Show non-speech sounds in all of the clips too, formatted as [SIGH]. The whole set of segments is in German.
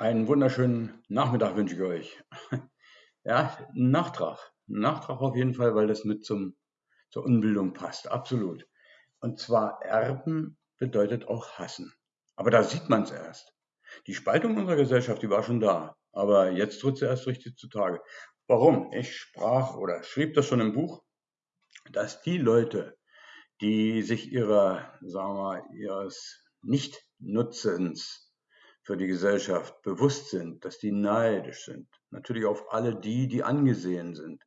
Einen wunderschönen Nachmittag wünsche ich euch. [LAUGHS] Ja, Nachtrag. Nachtrag auf jeden Fall, weil das mit zum zur Unbildung passt, absolut. Und zwar Erben bedeutet auch hassen. Aber da sieht man's erst. Die Spaltung unserer Gesellschaft, die war schon da, aber jetzt tritt sie erst richtig zutage. Warum? Ich sprach oder schrieb das schon im Buch, dass die Leute, die sich ihrer, sagen wir ihres Nichtnutzens für die Gesellschaft bewusst sind, dass die neidisch sind. Natürlich auf alle die, die angesehen sind.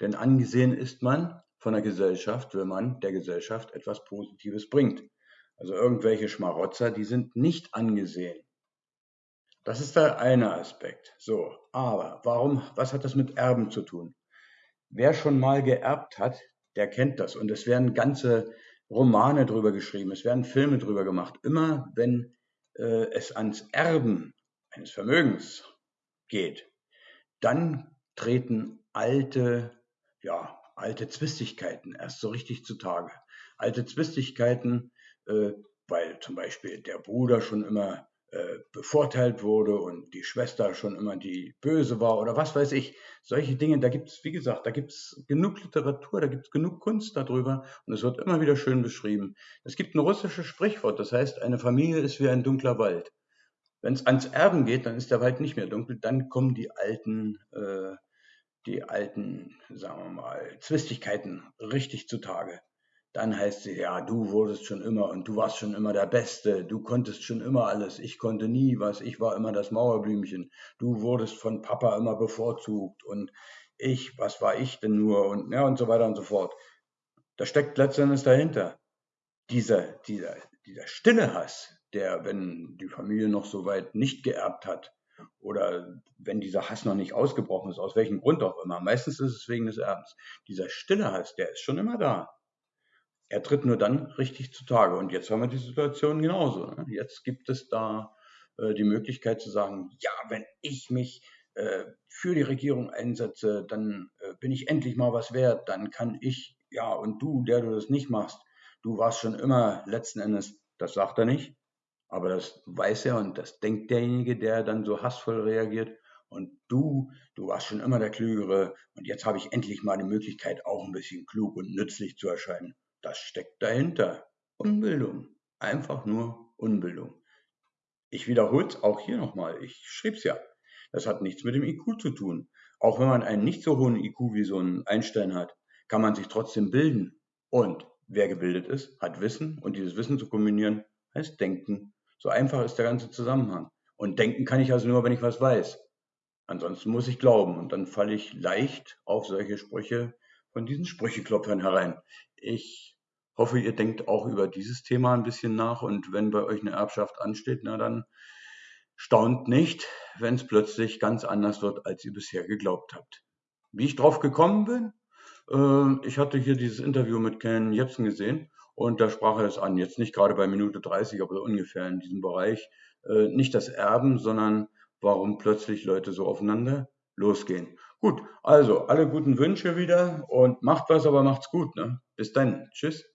Denn angesehen ist man von der Gesellschaft, wenn man der Gesellschaft etwas Positives bringt. Also irgendwelche Schmarotzer, die sind nicht angesehen. Das ist der eine Aspekt. So, aber warum, was hat das mit Erben zu tun? Wer schon mal geerbt hat, der kennt das. Und es werden ganze Romane drüber geschrieben, es werden Filme drüber gemacht. Immer wenn äh, es ans Erben eines Vermögens geht, dann treten alte, ja, alte Zwistigkeiten erst so richtig zutage. Alte Zwistigkeiten, äh, weil zum Beispiel der Bruder schon immer äh, bevorteilt wurde und die Schwester schon immer die Böse war oder was weiß ich. Solche Dinge, da gibt es, wie gesagt, da gibt es genug Literatur, da gibt es genug Kunst darüber und es wird immer wieder schön beschrieben. Es gibt ein russisches Sprichwort, das heißt, eine Familie ist wie ein dunkler Wald. Wenn es ans Erben geht, dann ist der Wald nicht mehr dunkel, dann kommen die alten, äh, die alten, sagen wir mal, Zwistigkeiten richtig zutage. Dann heißt sie, ja, du wurdest schon immer und du warst schon immer der Beste, du konntest schon immer alles, ich konnte nie was, ich war immer das Mauerblümchen, du wurdest von Papa immer bevorzugt. Und ich, was war ich denn nur? Und ja und so weiter und so fort. Da steckt letztendlich dahinter dieser, dieser, dieser stille Hass, der, wenn die Familie noch so weit nicht geerbt hat oder wenn dieser Hass noch nicht ausgebrochen ist, aus welchem Grund auch immer, meistens ist es wegen des Erbens, dieser stille Hass, der ist schon immer da. Er tritt nur dann richtig zutage. Und jetzt haben wir die Situation genauso. Ne? Jetzt gibt es da äh, die Möglichkeit zu sagen, ja, wenn ich mich äh, für die Regierung einsetze, dann äh, bin ich endlich mal was wert, dann kann ich, ja, und du, der du das nicht machst, du warst schon immer letzten Endes, das sagt er nicht, aber das weiß er und das denkt derjenige, der dann so hassvoll reagiert. Und du, du warst schon immer der Klügere und jetzt habe ich endlich mal die Möglichkeit, auch ein bisschen klug und nützlich zu erscheinen. Das steckt dahinter. Unbildung. Einfach nur Unbildung. Ich wiederhole es auch hier nochmal. Ich schrieb es ja. Das hat nichts mit dem IQ zu tun. Auch wenn man einen nicht so hohen IQ wie so ein Einstein hat, kann man sich trotzdem bilden. Und wer gebildet ist, hat Wissen. Und dieses Wissen zu kombinieren, heißt Denken. So einfach ist der ganze Zusammenhang. Und denken kann ich also nur, wenn ich was weiß. Ansonsten muss ich glauben. Und dann falle ich leicht auf solche Sprüche von diesen Sprücheklopfern herein. Ich hoffe, ihr denkt auch über dieses Thema ein bisschen nach und wenn bei euch eine Erbschaft ansteht, na dann staunt nicht, wenn es plötzlich ganz anders wird, als ihr bisher geglaubt habt. Wie ich drauf gekommen bin, äh, ich hatte hier dieses Interview mit Ken Jepsen gesehen und da sprach er es an, jetzt nicht gerade bei Minute 30, aber ungefähr in diesem Bereich, äh, nicht das Erben, sondern warum plötzlich Leute so aufeinander losgehen. Gut, also alle guten Wünsche wieder und macht was, aber macht's gut. Ne? Bis dann. Tschüss.